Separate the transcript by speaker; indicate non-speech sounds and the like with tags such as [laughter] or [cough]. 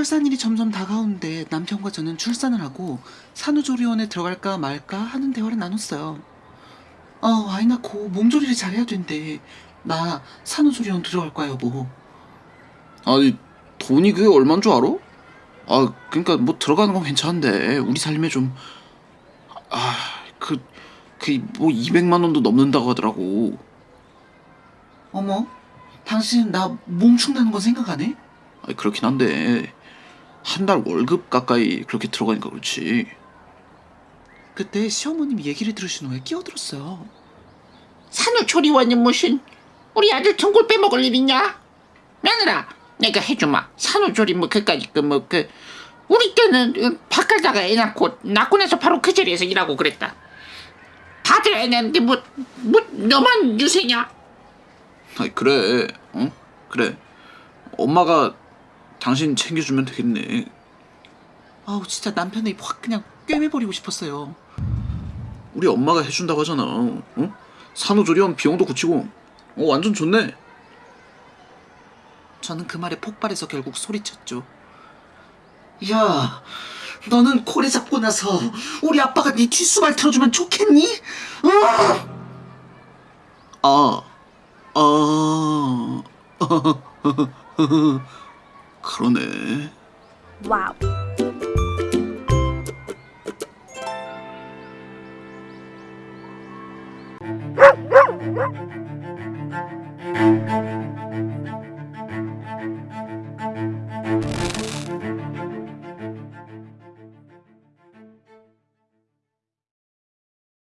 Speaker 1: 출산일이 점점 다가오는데 남편과 저는 출산을 하고 산후조리원에 들어갈까 말까 하는 대화를 나눴어요. 어, 아이 낳고 몸조리를 잘해야 된대. 나 산후조리원 들어갈 거야, 여보.
Speaker 2: 아니 돈이 그게 얼마인 줄 알아? 아 그러니까 뭐 들어가는 건 괜찮은데 우리 삶에 좀 아 그 그 뭐 200만 원도 넘는다고 하더라고.
Speaker 1: 어머, 당신 나몸 축나는 거 생각 안 해?
Speaker 2: 아니 그렇긴 한데 한 달 월급 가까이 그렇게 들어가니까 그렇지.
Speaker 1: 그때 시어머님이 얘기를 들으신 후에 끼어들었어요.
Speaker 3: 산후조리원이 무슨 우리 아들 전골 빼먹을 일 있냐? 며느라 내가 해주마 산후조리 뭐 그까짓 그뭐 그 우리 때는 어, 바깥다가 애 낳고 낳고 나서 바로 그 자리에서 일하고 그랬다 다들 애 낳는데 뭐, 뭐 너만 유세냐?
Speaker 2: 아니 그래 어 그래 엄마가 당신 챙겨주면 되겠네.
Speaker 1: 아우, 진짜 남편의 입 확 그냥 꿰매버리고 싶었어요.
Speaker 2: 우리 엄마가 해준다고 하잖아. 어? 산후조리원 비용도 굳히고 어 완전 좋네.
Speaker 1: 저는 그 말에 폭발해서 결국 소리쳤죠. 야, 너는 고래 잡고 나서 우리 아빠가 네 뒷수발 틀어주면 좋겠니? 어?
Speaker 2: 아, 아, [laughs] 그러네.
Speaker 4: 와우.